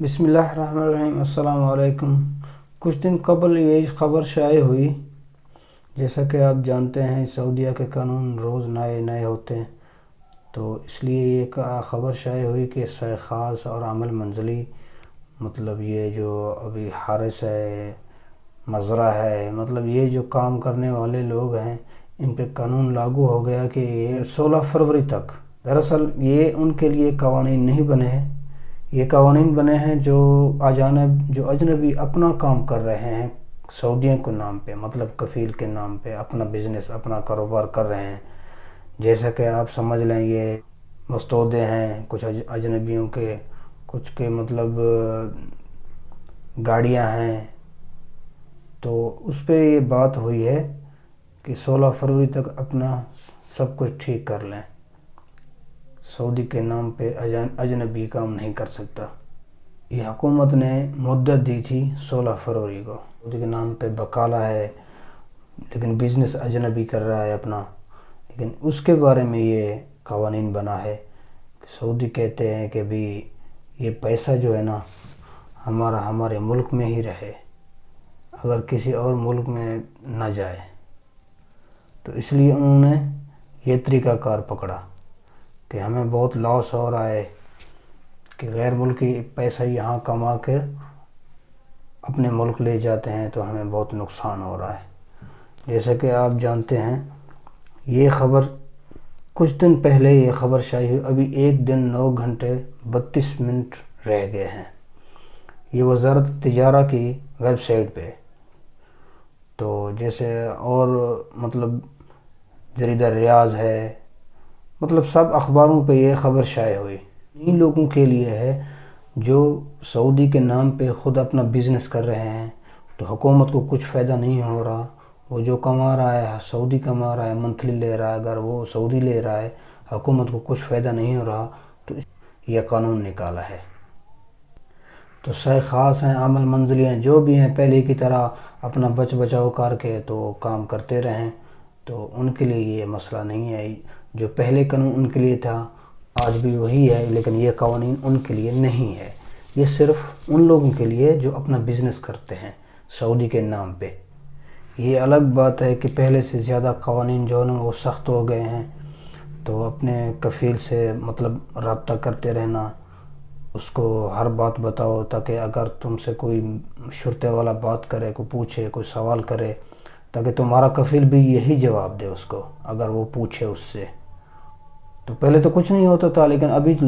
بسم اللہ الرحمن الرحیم، السلام علیکم۔ کچھ دن قبل یہ خبر شائع ہوئی، جیسا کہ آپ جانتے ہیں، سعودیہ کے قانون روز نئے نئے ہوتے ہیں، تو اس لیے یہ خبر شائع ہوئی کہ خاص اور عمل منزلی مطلب یہ جو ابھی حارث ہے مزرہ ہے مطلب یہ جو کام کرنے والے لوگ ہیں، ان پہ قانون لاگو ہو گیا کہ یہ سولہ فروری تک۔ دراصل یہ ان کے لیے قوانین نہیں بنے ہیں۔ یہ قوانین بنے ہیں جو اجانب، جو اجنبی اپنا کام کر رہے ہیں، سعودیوں کے نام پہ مطلب کفیل کے نام پہ اپنا بزنس اپنا کاروبار کر رہے ہیں۔ جیسا کہ آپ سمجھ لیں، یہ مستودے ہیں کچھ اجنبیوں کے، کچھ کے مطلب گاڑیاں ہیں۔ تو اس پہ یہ بات ہوئی ہے کہ سولہ فروری تک اپنا سب کچھ ٹھیک کر لیں۔ سعودی کے نام پہ اجنبی کام نہیں کر سکتا۔ یہ حکومت نے مدت دی تھی سولہ فروری کو۔ سعودی کے نام پہ بکالا ہے، لیکن بزنس اجنبی کر رہا ہے اپنا۔ لیکن اس کے بارے میں یہ قوانین بنا ہے کہ سعودی کہتے ہیں کہ بھی یہ پیسہ جو ہے نا، ہمارا ہمارے ملک میں ہی رہے، اگر کسی اور ملک میں نہ جائے۔ تو اس لیے انہوں نے یہ طریقہ کار پکڑا۔ کہ ہمیں بہت لاس ہو رہا ہے کہ غیر ملکی پیسہ یہاں کما کر اپنے ملک لے جاتے ہیں تو ہمیں بہت نقصان ہو رہا ہے۔ جیسا کہ آپ جانتے ہیں، یہ خبر کچھ دن پہلے یہ خبر شائع ہوئی، ابھی ایک دن نو گھنٹے بتیس منٹ رہ گئے ہیں۔ یہ وزارت تجارہ کی ویب سائٹ پہ۔ تو جیسے اور مطلب جریدہ ریاض ہے مطلب سب اخباروں پہ یہ خبر شائع ہوئی۔ ان لوگوں کے لیے ہے جو سعودی کے نام پہ خود اپنا بزنس کر رہے ہیں۔ تو حکومت کو کچھ فائدہ نہیں ہو رہا۔ وہ جو کما رہا ہے، سعودی کما رہا ہے منتھلی لے رہا ہے۔ اگر وہ سعودی لے رہا ہے، حکومت کو کچھ فائدہ نہیں ہو رہا، تو یہ قانون نکالا ہے۔ تو سہ خاص ہیں، عمل منزلی ہیں، جو بھی ہیں، پہلے کی طرح اپنا بچ بچاؤ کر کے تو کام کرتے رہیں۔ تو ان کے لیے یہ مسئلہ نہیں ہے۔ جو پہلے قانون ان کے لیے تھا، آج بھی وہی ہے، لیکن یہ قوانین ان کے لیے نہیں ہے۔ یہ صرف ان لوگوں کے لیے جو اپنا بزنس کرتے ہیں، سعودی کے نام پہ۔ یہ الگ بات ہے کہ پہلے سے زیادہ قوانین جو ہیں وہ سخت ہو گئے ہیں۔ تو اپنے کفیل سے مطلب رابطہ کرتے رہنا، اس کو ہر بات بتاؤ تاکہ اگر تم سے کوئی شرطے والا بات کرے، کوئی پوچھے، کوئی سوال کرے، تاکہ تمہارا کفیل بھی یہی جواب دے اس کو، اگر وہ پوچھے اس سے۔ تو پہلے تو کچھ نہیں ہوتا تھا، لیکن ابھی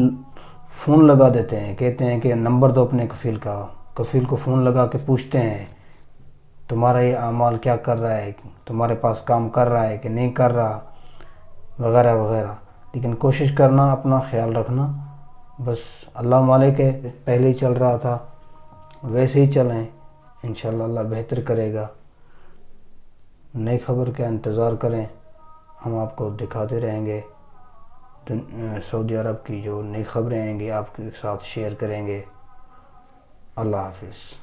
فون لگا دیتے ہیں، کہتے ہیں کہ نمبر دو اپنے کفیل کا، کفیل کو فون لگا کے پوچھتے ہیں، تمہارا یہ اعمال کیا کر رہا ہے؟ تمہارے پاس کام کر رہا ہے کہ نہیں کر رہا؟ وغیرہ وغیرہ۔ لیکن کوشش کرنا، اپنا خیال رکھنا۔ بس اللہ مالک ہے، پہلے ہی چل رہا تھا، ویسے ہی چلیں۔ انشاءاللہ اللہ بہتر کرے گا۔ نئی خبر کا انتظار کریں، ہم آپ کو دکھاتے رہیں گے۔ سعودی عرب کی جو نئی خبریں آئیں گی، آپ کے ساتھ شیئر کریں گے۔ اللہ حافظ۔